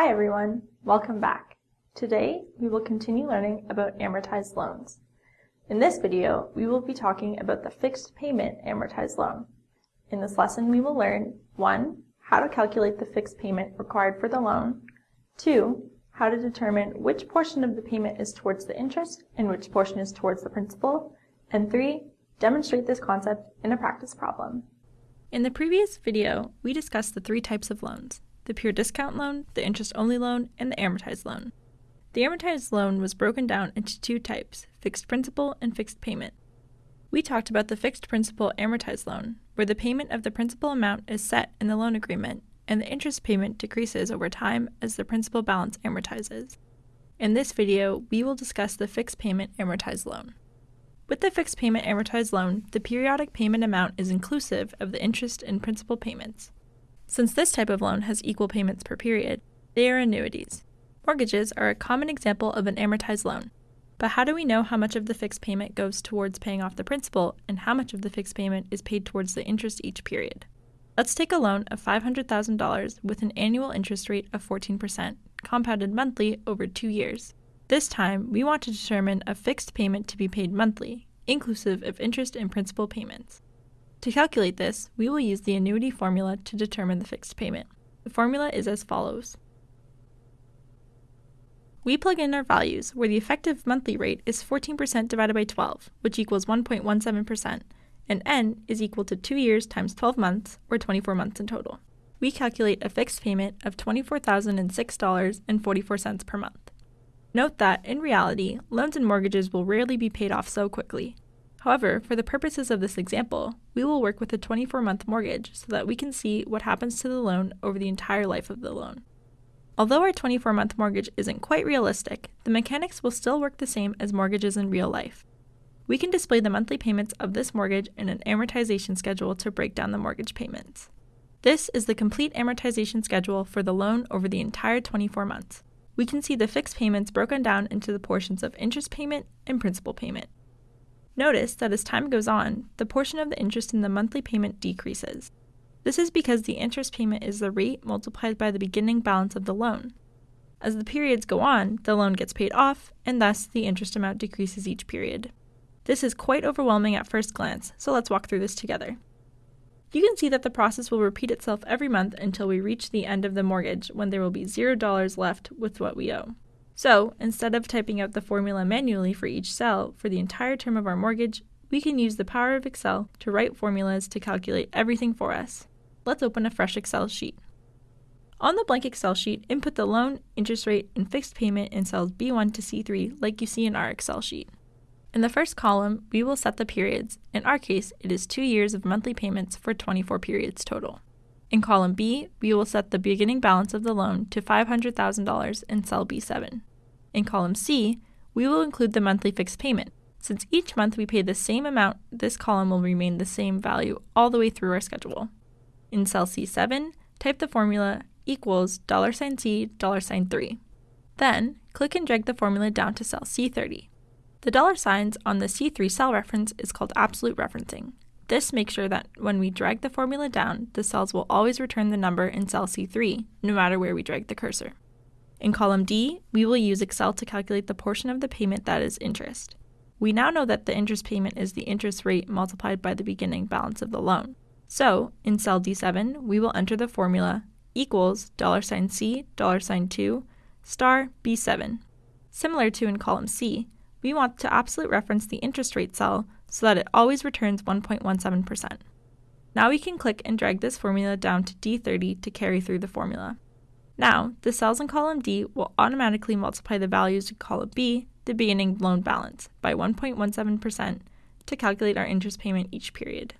Hi everyone, welcome back. Today we will continue learning about amortized loans. In this video, we will be talking about the fixed payment amortized loan. In this lesson we will learn 1. How to calculate the fixed payment required for the loan, 2. How to determine which portion of the payment is towards the interest and which portion is towards the principal, and 3. Demonstrate this concept in a practice problem. In the previous video, we discussed the three types of loans, the pure discount loan, the interest-only loan, and the amortized loan. The amortized loan was broken down into two types, fixed principal and fixed payment. We talked about the fixed principal amortized loan, where the payment of the principal amount is set in the loan agreement, and the interest payment decreases over time as the principal balance amortizes. In this video, we will discuss the fixed payment amortized loan. With the fixed payment amortized loan, the periodic payment amount is inclusive of the interest and principal payments. Since this type of loan has equal payments per period, they are annuities. Mortgages are a common example of an amortized loan. But how do we know how much of the fixed payment goes towards paying off the principal and how much of the fixed payment is paid towards the interest each period? Let's take a loan of $500,000 with an annual interest rate of 14%, compounded monthly over two years. This time, we want to determine a fixed payment to be paid monthly, inclusive of interest and principal payments. To calculate this, we will use the annuity formula to determine the fixed payment. The formula is as follows. We plug in our values, where the effective monthly rate is 14% divided by 12, which equals 1.17%, and n is equal to 2 years times 12 months, or 24 months in total. We calculate a fixed payment of $24,006.44 per month. Note that, in reality, loans and mortgages will rarely be paid off so quickly. However, for the purposes of this example, we will work with a 24-month mortgage so that we can see what happens to the loan over the entire life of the loan. Although our 24-month mortgage isn't quite realistic, the mechanics will still work the same as mortgages in real life. We can display the monthly payments of this mortgage in an amortization schedule to break down the mortgage payments. This is the complete amortization schedule for the loan over the entire 24 months we can see the fixed payments broken down into the portions of interest payment and principal payment. Notice that as time goes on, the portion of the interest in the monthly payment decreases. This is because the interest payment is the rate multiplied by the beginning balance of the loan. As the periods go on, the loan gets paid off, and thus the interest amount decreases each period. This is quite overwhelming at first glance, so let's walk through this together. You can see that the process will repeat itself every month until we reach the end of the mortgage when there will be $0 left with what we owe. So, instead of typing out the formula manually for each cell for the entire term of our mortgage, we can use the power of Excel to write formulas to calculate everything for us. Let's open a fresh Excel sheet. On the blank Excel sheet, input the loan, interest rate, and fixed payment in cells B1 to C3 like you see in our Excel sheet. In the first column, we will set the periods. In our case, it is two years of monthly payments for 24 periods total. In column B, we will set the beginning balance of the loan to $500,000 in cell B7. In column C, we will include the monthly fixed payment. Since each month we pay the same amount, this column will remain the same value all the way through our schedule. In cell C7, type the formula equals $C $3. Then, click and drag the formula down to cell C30. The dollar signs on the C3 cell reference is called absolute referencing. This makes sure that when we drag the formula down, the cells will always return the number in cell C3, no matter where we drag the cursor. In column D, we will use Excel to calculate the portion of the payment that is interest. We now know that the interest payment is the interest rate multiplied by the beginning balance of the loan. So, in cell D7, we will enter the formula equals dollar sign $C, dollar sign $2, star B7. Similar to in column C, we want to absolute reference the interest rate cell so that it always returns 1.17%. Now we can click and drag this formula down to D30 to carry through the formula. Now, the cells in column D will automatically multiply the values in column B, the beginning loan balance, by 1.17% to calculate our interest payment each period.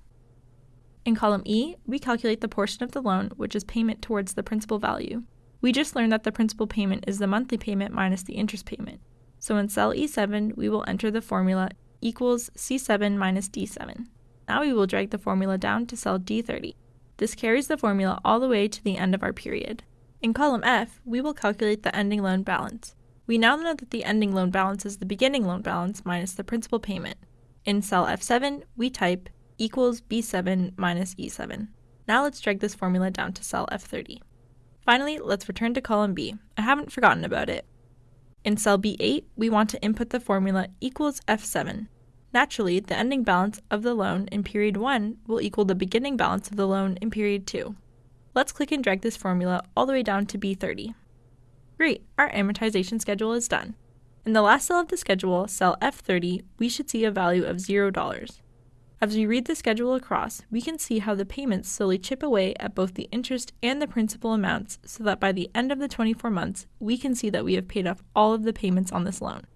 In column E, we calculate the portion of the loan which is payment towards the principal value. We just learned that the principal payment is the monthly payment minus the interest payment. So in cell E7, we will enter the formula equals C7 minus D7. Now we will drag the formula down to cell D30. This carries the formula all the way to the end of our period. In column F, we will calculate the ending loan balance. We now know that the ending loan balance is the beginning loan balance minus the principal payment. In cell F7, we type equals B7 minus E7. Now let's drag this formula down to cell F30. Finally, let's return to column B. I haven't forgotten about it. In cell B8, we want to input the formula equals F7. Naturally, the ending balance of the loan in period 1 will equal the beginning balance of the loan in period 2. Let's click and drag this formula all the way down to B30. Great, our amortization schedule is done. In the last cell of the schedule, cell F30, we should see a value of $0. As we read the schedule across, we can see how the payments slowly chip away at both the interest and the principal amounts so that by the end of the 24 months, we can see that we have paid off all of the payments on this loan.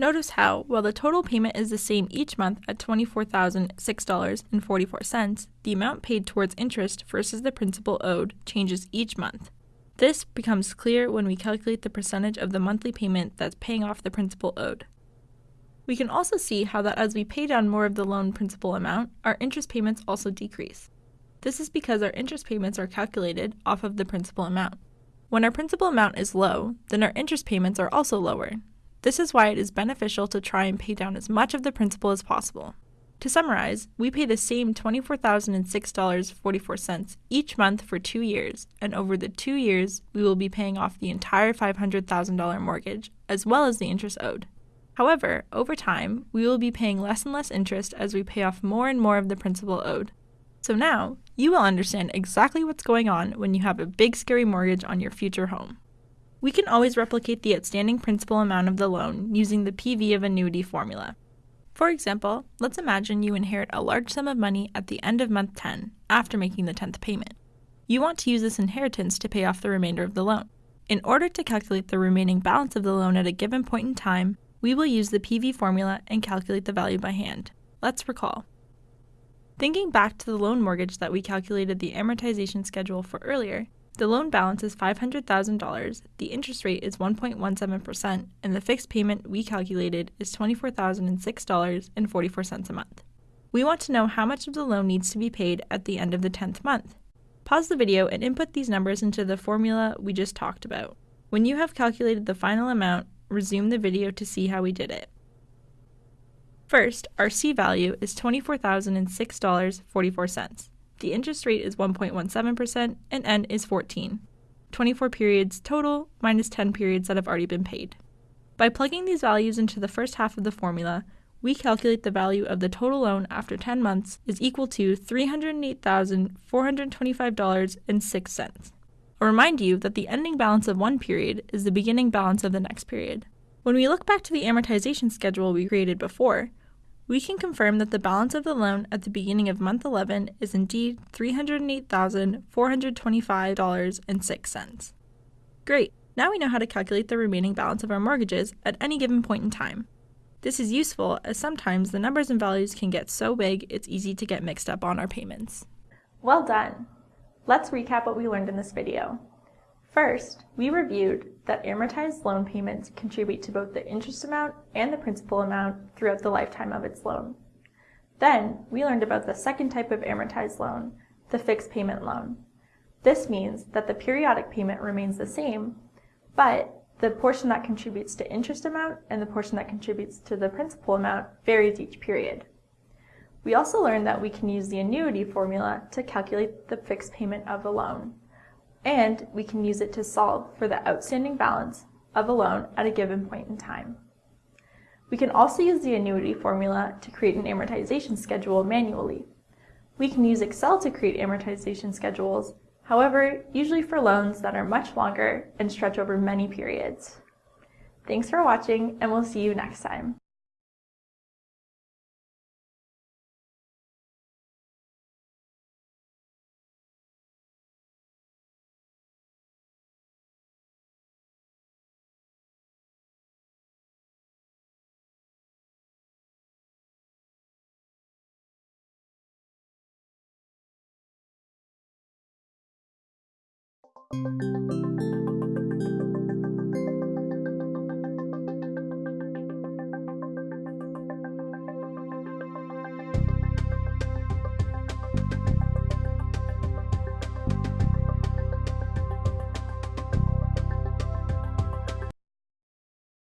Notice how, while the total payment is the same each month at $24,006.44, the amount paid towards interest versus the principal owed changes each month. This becomes clear when we calculate the percentage of the monthly payment that's paying off the principal owed. We can also see how that as we pay down more of the loan principal amount, our interest payments also decrease. This is because our interest payments are calculated off of the principal amount. When our principal amount is low, then our interest payments are also lower, this is why it is beneficial to try and pay down as much of the principal as possible. To summarize, we pay the same $24,006.44 each month for two years, and over the two years, we will be paying off the entire $500,000 mortgage, as well as the interest owed. However, over time, we will be paying less and less interest as we pay off more and more of the principal owed. So now, you will understand exactly what's going on when you have a big scary mortgage on your future home. We can always replicate the outstanding principal amount of the loan using the PV of annuity formula. For example, let's imagine you inherit a large sum of money at the end of month 10 after making the 10th payment. You want to use this inheritance to pay off the remainder of the loan. In order to calculate the remaining balance of the loan at a given point in time, we will use the PV formula and calculate the value by hand. Let's recall. Thinking back to the loan mortgage that we calculated the amortization schedule for earlier, the loan balance is $500,000, the interest rate is 1.17%, and the fixed payment we calculated is $24,006.44 a month. We want to know how much of the loan needs to be paid at the end of the 10th month. Pause the video and input these numbers into the formula we just talked about. When you have calculated the final amount, resume the video to see how we did it. First, our C value is $24,006.44. The interest rate is 1.17% and N is 14. 24 periods total minus 10 periods that have already been paid. By plugging these values into the first half of the formula, we calculate the value of the total loan after 10 months is equal to $308,425.06. I'll remind you that the ending balance of one period is the beginning balance of the next period. When we look back to the amortization schedule we created before, we can confirm that the balance of the loan at the beginning of month 11 is indeed $308,425.06. Great! Now we know how to calculate the remaining balance of our mortgages at any given point in time. This is useful as sometimes the numbers and values can get so big it's easy to get mixed up on our payments. Well done! Let's recap what we learned in this video. First, we reviewed that amortized loan payments contribute to both the interest amount and the principal amount throughout the lifetime of its loan. Then, we learned about the second type of amortized loan, the fixed payment loan. This means that the periodic payment remains the same, but the portion that contributes to interest amount and the portion that contributes to the principal amount varies each period. We also learned that we can use the annuity formula to calculate the fixed payment of a loan and we can use it to solve for the outstanding balance of a loan at a given point in time. We can also use the annuity formula to create an amortization schedule manually. We can use Excel to create amortization schedules, however, usually for loans that are much longer and stretch over many periods. Thanks for watching, and we'll see you next time. Música